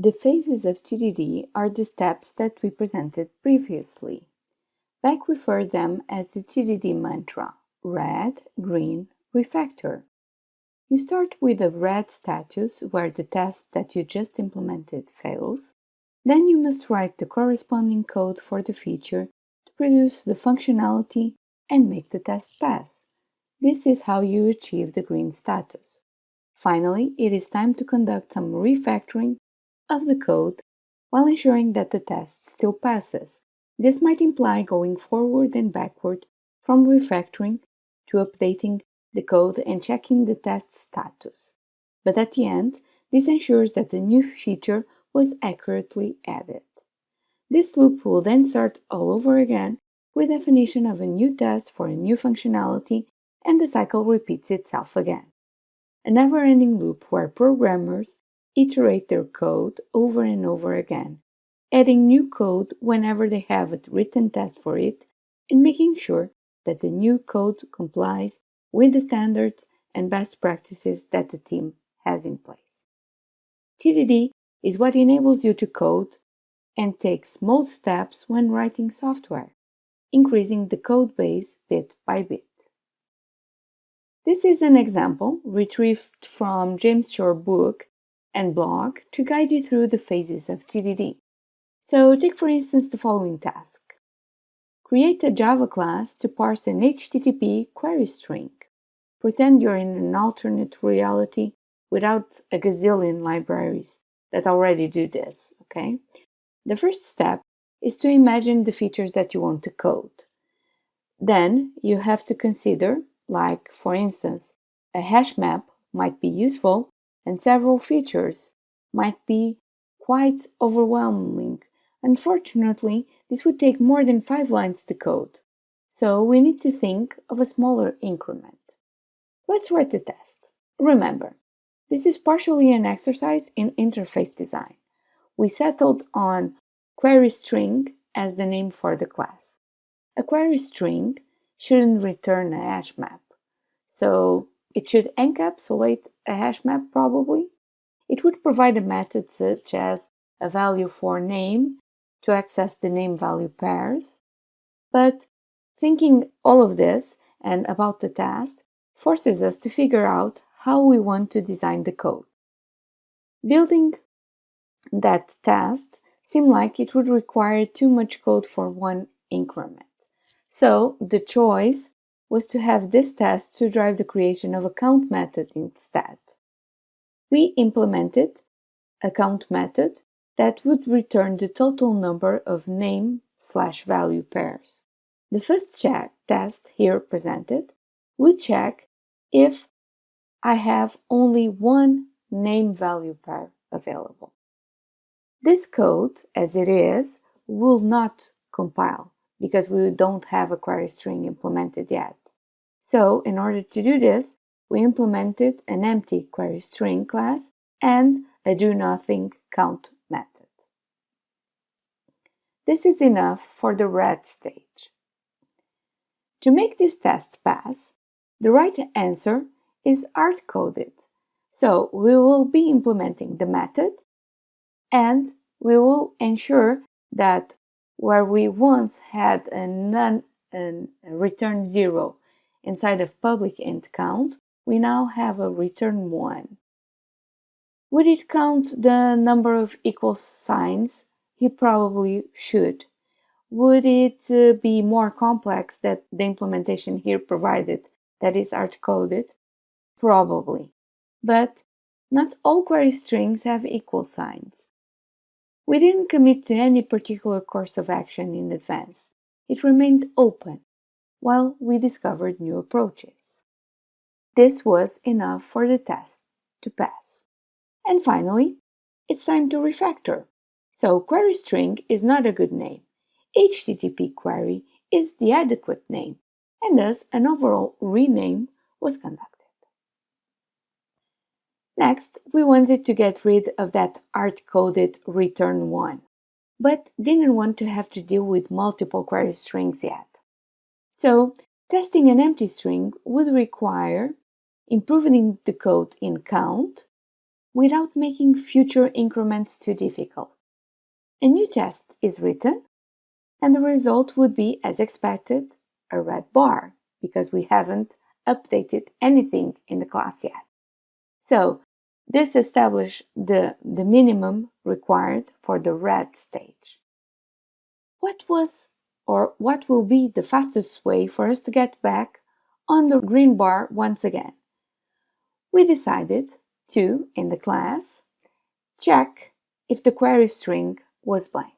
The phases of TDD are the steps that we presented previously. Beck referred them as the TDD mantra, red, green, refactor. You start with a red status where the test that you just implemented fails. Then you must write the corresponding code for the feature to produce the functionality and make the test pass. This is how you achieve the green status. Finally, it is time to conduct some refactoring of the code while ensuring that the test still passes. This might imply going forward and backward from refactoring to updating the code and checking the test status. But at the end, this ensures that the new feature was accurately added. This loop will then start all over again with definition of a new test for a new functionality and the cycle repeats itself again. A never-ending loop where programmers iterate their code over and over again, adding new code whenever they have a written test for it, and making sure that the new code complies with the standards and best practices that the team has in place. TDD is what enables you to code and take small steps when writing software, increasing the code base bit by bit. This is an example retrieved from James Shore book and blog to guide you through the phases of TDD. So take for instance the following task. Create a Java class to parse an HTTP query string. Pretend you're in an alternate reality without a gazillion libraries that already do this, okay? The first step is to imagine the features that you want to code. Then you have to consider, like for instance, a hash map might be useful and several features might be quite overwhelming. Unfortunately, this would take more than five lines to code, so we need to think of a smaller increment. Let's write the test. Remember, this is partially an exercise in interface design. We settled on query string as the name for the class. A query string shouldn't return a hash map, so it should encapsulate a hash map probably. It would provide a method such as a value for name to access the name value pairs. But thinking all of this and about the task forces us to figure out how we want to design the code. Building that task seemed like it would require too much code for one increment. So the choice was to have this test to drive the creation of a count method instead. We implemented a count method that would return the total number of name slash value pairs. The first check test here presented would check if I have only one name value pair available. This code, as it is, will not compile because we don't have a query string implemented yet. So in order to do this, we implemented an empty query string class and a do nothing count method. This is enough for the red stage. To make this test pass, the right answer is hard-coded. So we will be implementing the method and we will ensure that where we once had a non a return zero inside of public int count, we now have a return 1. Would it count the number of equal signs? He probably should. Would it uh, be more complex that the implementation here provided that is art-coded? Probably. But not all query strings have equal signs. We didn't commit to any particular course of action in advance. It remained open while we discovered new approaches. This was enough for the test to pass. And finally, it's time to refactor. So query string is not a good name. HTTP query is the adequate name, and thus an overall rename was conducted. Next, we wanted to get rid of that hard-coded return 1, but didn't want to have to deal with multiple query strings yet. So testing an empty string would require improving the code in count without making future increments too difficult. A new test is written, and the result would be, as expected, a red bar, because we haven't updated anything in the class yet. So this establishes the, the minimum required for the red stage. What was or what will be the fastest way for us to get back on the green bar once again? We decided to, in the class, check if the query string was blank.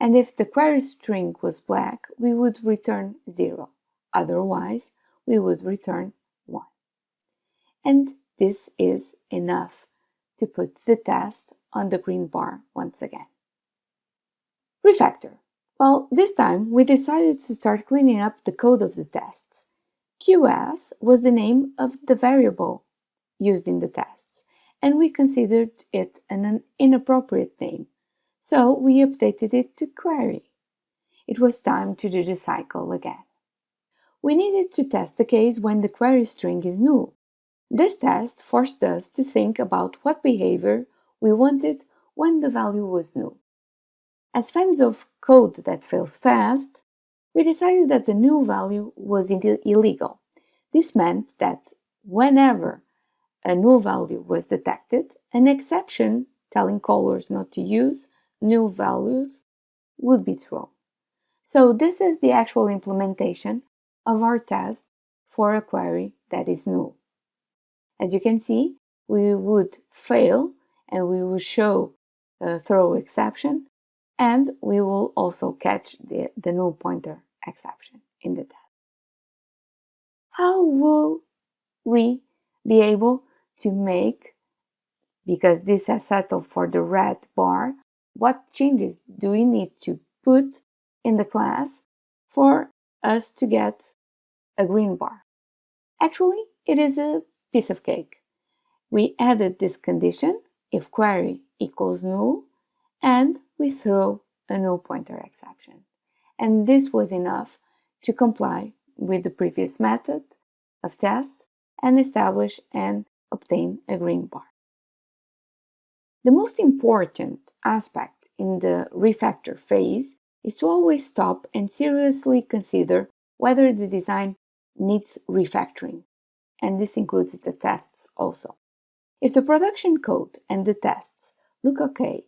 And if the query string was black, we would return 0. Otherwise, we would return 1. And this is enough to put the test on the green bar once again. Refactor. Well, this time we decided to start cleaning up the code of the tests. QS was the name of the variable used in the tests, and we considered it an inappropriate name, so we updated it to query. It was time to do the cycle again. We needed to test the case when the query string is null. This test forced us to think about what behavior we wanted when the value was null. As fans of code that fails fast, we decided that the null value was illegal. This meant that whenever a null value was detected, an exception telling callers not to use null values would be thrown. So this is the actual implementation of our test for a query that is null. As you can see, we would fail and we will show a throw exception and we will also catch the, the null pointer exception in the test. How will we be able to make, because this has settled for the red bar, what changes do we need to put in the class for us to get a green bar? Actually, it is a piece of cake. We added this condition if query equals null and we throw a null pointer exception. And this was enough to comply with the previous method of test and establish and obtain a green bar. The most important aspect in the refactor phase is to always stop and seriously consider whether the design needs refactoring, and this includes the tests also. If the production code and the tests look okay,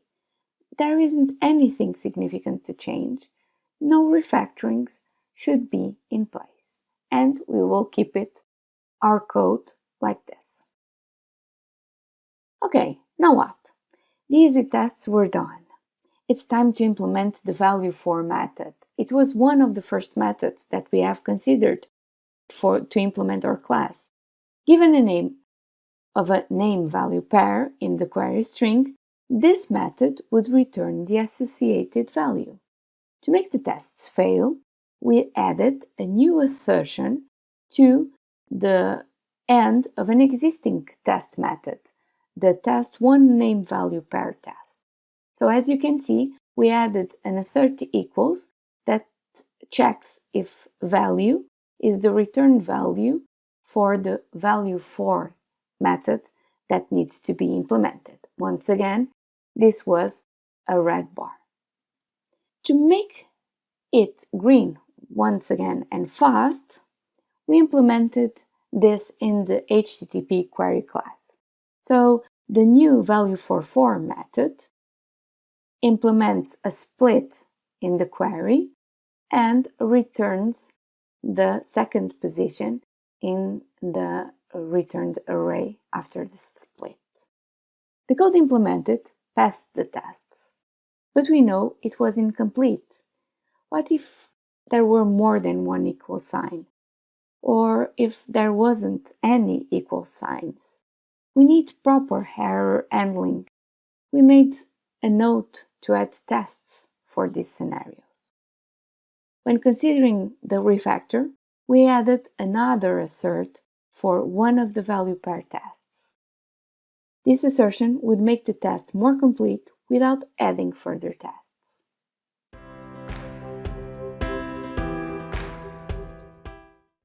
there isn't anything significant to change, no refactorings should be in place, and we will keep it, our code, like this. Okay, now what? The easy tests were done. It's time to implement the value for method. It was one of the first methods that we have considered for to implement our class. Given a name of a name value pair in the query string, this method would return the associated value. To make the tests fail, we added a new assertion to the end of an existing test method the test one name value pair test. So as you can see, we added an assert equals that checks if value is the return value for the value for method that needs to be implemented. Once again, this was a red bar. To make it green once again and fast, we implemented this in the HTTP query class. So the new value for for method implements a split in the query and returns the second position in the returned array after the split. The code implemented passed the tests, but we know it was incomplete. What if there were more than one equal sign? Or if there wasn't any equal signs? We need proper error handling. We made a note to add tests for these scenarios. When considering the refactor, we added another assert for one of the value pair tests. This assertion would make the test more complete without adding further tests.